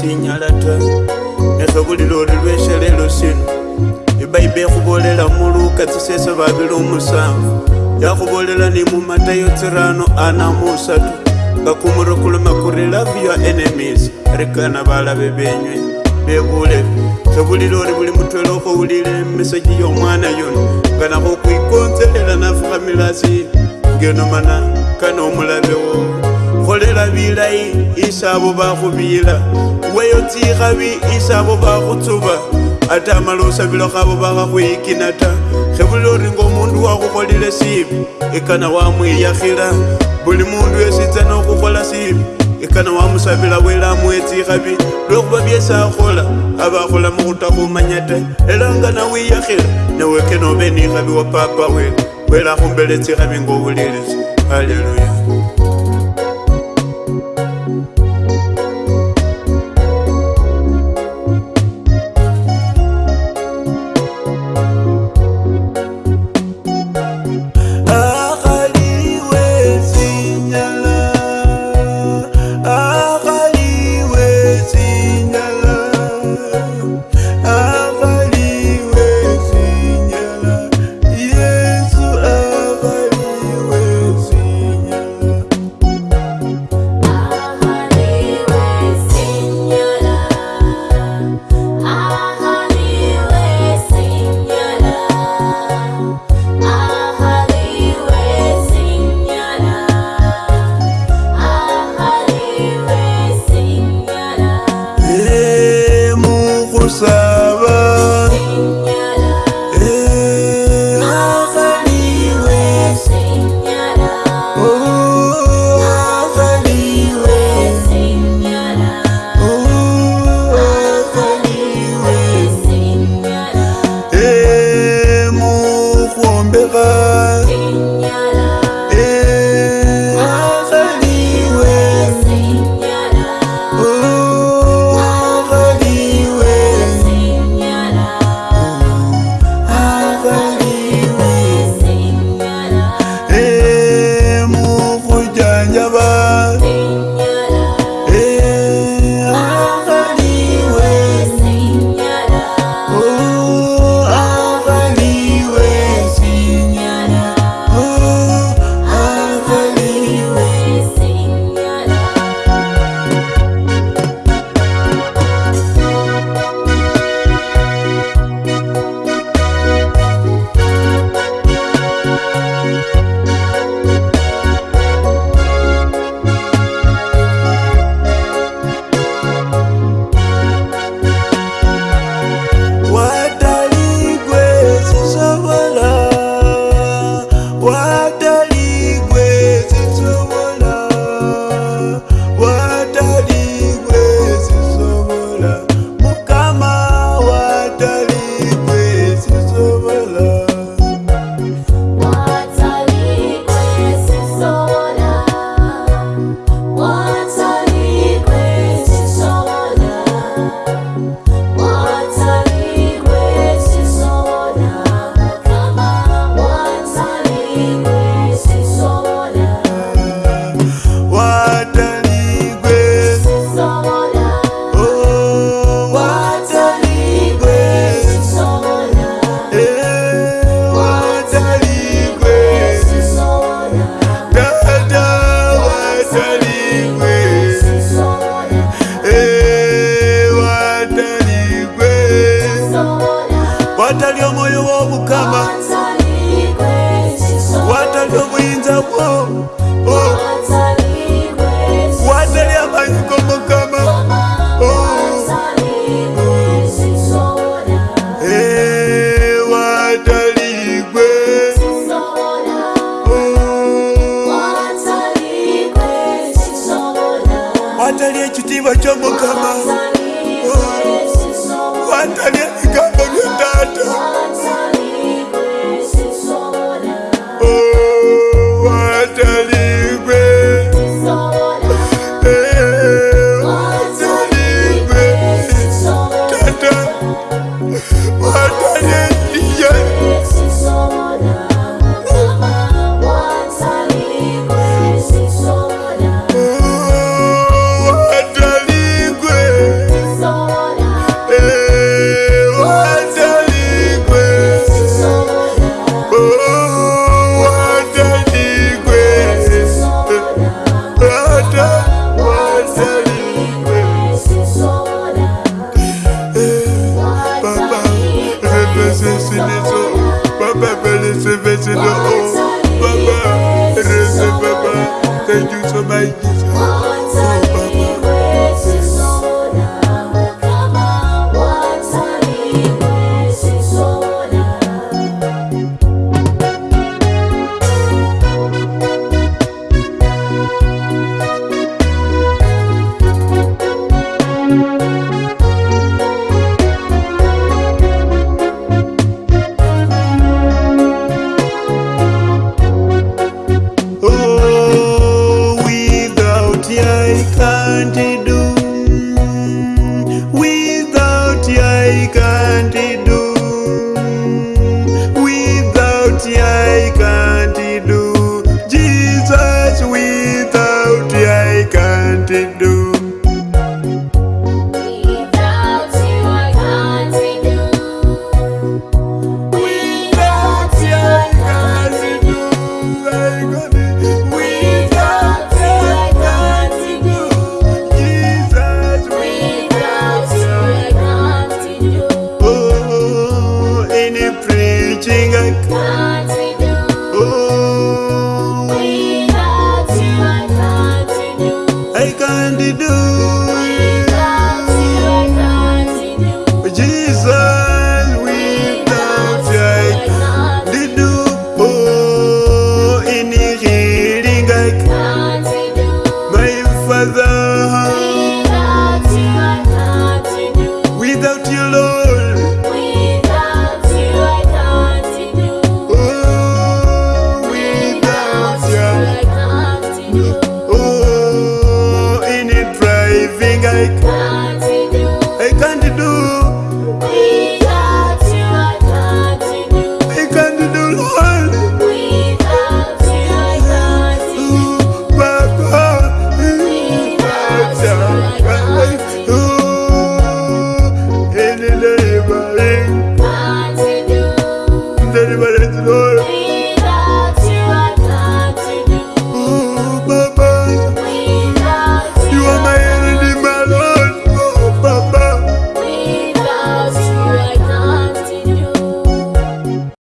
sinyalata nesobulilori lweshelelo sino ibaibe ekhubolela muluka tsisesa babili omusanvu yakhubolela ni mumatayo tsirano ana musatu ngakumurukuluma kuri love your enemies rekana balabe benywe bebule sobulilori buli mutwela okhowulile meseji yomwana yuno nga nakhokwikonzelela nafukhamilasi ngenomana kanomulabewo kholela bilayi isabo bakhubila weyo tikhabi isabo bakhutsuba ata malusabilo khabo bakhakhuikina ta khebuli ori ngaomundu wakhukholile sibi ikana wamwiyakhila buli mundu wesitsana khukhola sibi ikana wamusabila wela amuwe tsikhabi lwekhuba byesi akhola abakhola mukhutakhumanya ta elanga nawiyakhila newekenobe nikhabi wa papa wele wela akhumbele tsikhabi ngaobulelesi haleluya atalie chitiba cha mukama kwatalia vigambo vya tata você se anybody